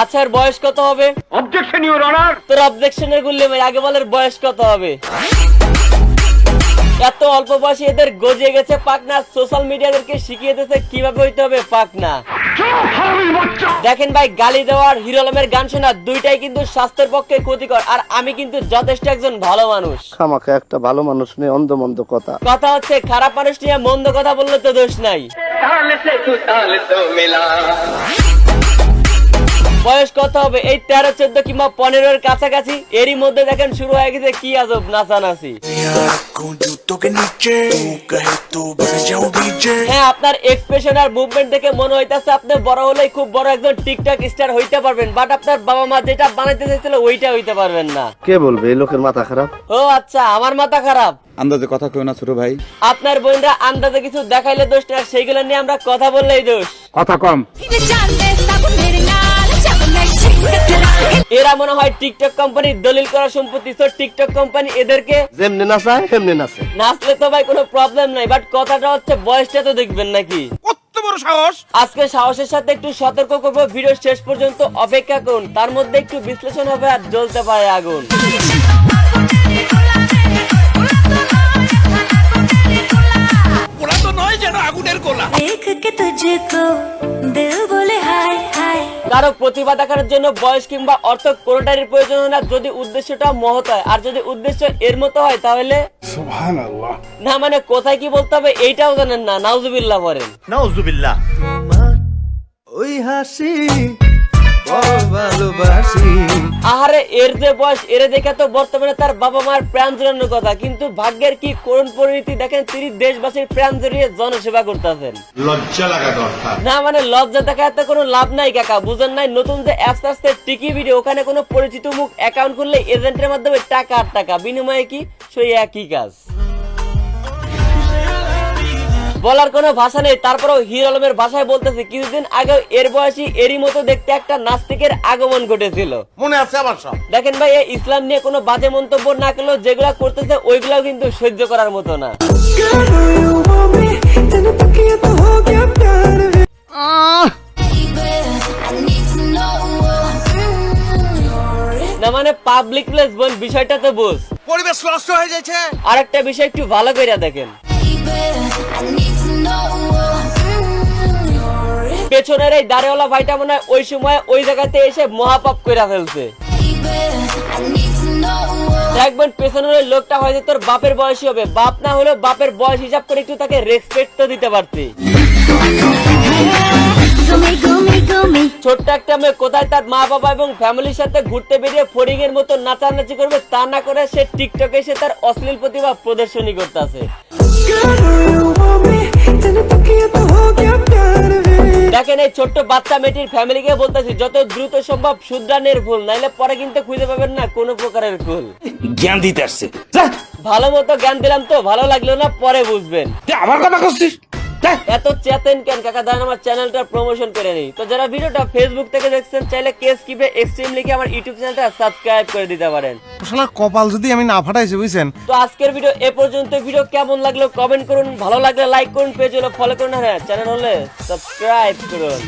আচ্ছা এর বয়স কত হবে? অবজেকশন ইউর অনার তোর অবজেকশনের এর ভাই আগে বলের বয়স কত হবে? এত অল্প বয়সে এদের গজিয়ে গেছে পাকনা সোশ্যাল মিডিয়াদেরকে শিখিয়ে দিতেছে কীভাবে হইতে হবে পাকনা। দেখেন ভাই গালি দেওয়ার হিরো আলমের গান শোনা দুইটাই কিন্তু স্বাস্থ্যের পক্ষে ক্ষতিকর আর আমি কিন্তু যথেষ্ট একজন ভালো মানুষ। আমাকে একটা ভালো মানুষ নিয়ে অন্ধ মন্দ কথা। কথা হচ্ছে খারাপ মানুষ নিয়ে মন্দ কথা বললে তো দোষ নাই। বয়স কত হবে? এই তেরো চোদ্দ কিংবা পনেরো এর কাছাকাছি? এরই মধ্যে দেখেন শুরু হয়ে গেছে কি আজব নাচানাচি। হ্যাঁ আপনার এক্সপ্রেশন আর মুভমেন্ট দেখে মনে হইতেছে আপনি বড় হলেই খুব বড় একজন টিকটক স্টার হইতে পারবেন বাট আপনার বাবা মা যেটা বানাইতে চাইছিল ওইটা হইতে পারবেন না। কে বলবে? এই লোকের মাথা খারাপ? ও আচ্ছা আমার মাথা খারাপ। আন্দাজে কথা কেউ না ছোট ভাই। আপনার বোনরা আন্দাজে কিছু দেখাইলে দোষটা সেইগুলো নিয়ে আমরা কথা বললেই দোষ। কথা কম। এরা মনে হয় টিকটক কোম্পানি দলিল করা সম্পত্তি তো টিকটক কোম্পানি এদেরকে যেমনে নাচায় সেমনি নাচে। নাচলে তো ভাই কোনো প্রবলেম নাই বাট কথাটা হচ্ছে বয়সটা তো দেখবেন নাকি। কত বড় সাহস! আজকে সাহসের সাথে একটু সতর্ক করব ভিডিও শেষ পর্যন্ত অপেক্ষা করুন তার মধ্যে একটু বিশ্লেষণ হবে আর জ্বলতে পারে আগুন। আগুনের গোলা। কারও প্রতিভা দেখানোর জন্য বয়স কিংবা অর্থ কোনোটারই প্রয়োজন না। যদি উদ্দেশ্যটা মহৎ হয় আর যদি উদ্দেশ্য এর মতো হয় তাহলে না মানে কোথায় কি বলতে হবে এইটাও জানেন না। নাউজুবিল্লাহ বলেন। নাউজুবিল্লাহ। ওই হাসি ভালোবাসি। আহারে এর যে বয়স এর দেখে তো বর্তমানে তার বাবা মার প্রাণ জড়ানোর কথা। কিন্তু ভাগ্যের কি করুণ পরিণতি দেখেন তিনি দেশবাসীর প্রাণ জড়িয়ে জনসেবা করতেছেন। লজ্জা লাগা দরকার না মানে লজ্জা দেখাতে কোনো লাভ নাই কাকা। বুঝেন নাই নতুন যে অ্যাপস আসছে টিকি ভিডিও ওখানে কোনো পরিচিত মুখ অ্যাকাউন্ট খুললে এজেন্টের মাধ্যমে টাকা আর টাকা। বিনিময়ে কি? সেই একই কাজ। বলার কোনো ভাষা নেই। তারপরেও হির আলমের ভাষায় বলতেছে কিছুদিন আগে এর বয়সী এরই মতো দেখতে একটা নাস্তিকের আগমন ঘটেছিল। মনে আছে আমার সব। দেখেন ভাই এই ইসলাম নিয়ে কোনো বাজে মন্তব্য না করলেও যেগুলা করতেছে ওইগুলাও কিন্তু সহ্য করার মতো না। না মানে পাবলিক প্লেস বোন বিষয়টা তো বুঝ। পরিবেশ নষ্ট হয়ে যাচ্ছে। আরেকটা বিষয় একটু ভালো করে দেখেন। পেছনের এই দাড়িওয়ালা ভাইটা মনে হয় ওই সময় ওই জায়গাতে এসে মহাপাপ করে ফেলছে। দেখবেন পেছনের ওই লোকটা হয়তো তোর বাপের বয়সী হবে। বাপ না হলেও বাপের বয়স হিসাব করে একটু তাকে রেসপেক্ট তো দিতে পারতি। ছোট্ট একটা মেয়ে, কোথায় তার মা বাবা এবং ফ্যামিলির সাথে ঘুরতে বেরিয়ে ফড়িং এর মতো নাচানাচি করবে তা না করে সে টিকটকে এসে তার অশ্লীল প্রতিভা প্রদর্শনী করতেছে। দেখেন এই ছোট্ট বাচ্চা মেয়েটির ফ্যামিলিকে বলতেছি যত দ্রুত সম্ভব শুদ্রানের ভুল নাইলে পরে কিন্তু খুঁজে পাবেন না কোনো প্রকারের ভুল। জ্ঞান দিতে আসছে। ভালো মতো জ্ঞান দিলাম তো ভালো লাগল না পরে বুঝবেন। আমার কথা করছিস। এত চেতেন কেন? কাকা দাঁড়ান আমার চ্যানেলটা প্রমোশন করে নেই। তো যারা ভিডিওটা ফেসবুক থেকে দেখছেন চাইলে কেস কিপে এক্সট্রিম লিখে আমার ইউটিউব চ্যানেলটা সাবস্ক্রাইব করে দিতে পারেন। শালার কপাল যদি আমি না ফাটাইছি বুঝছেন? তো আজকের ভিডিও এ পর্যন্ত ভিডিও কেমন লাগল? কমেন্ট করুন ভালো লাগলে লাইক করুন পেজ হলে ফলো করুন। হ্যাঁ চ্যানেল হলে সাবস্ক্রাইব করুন।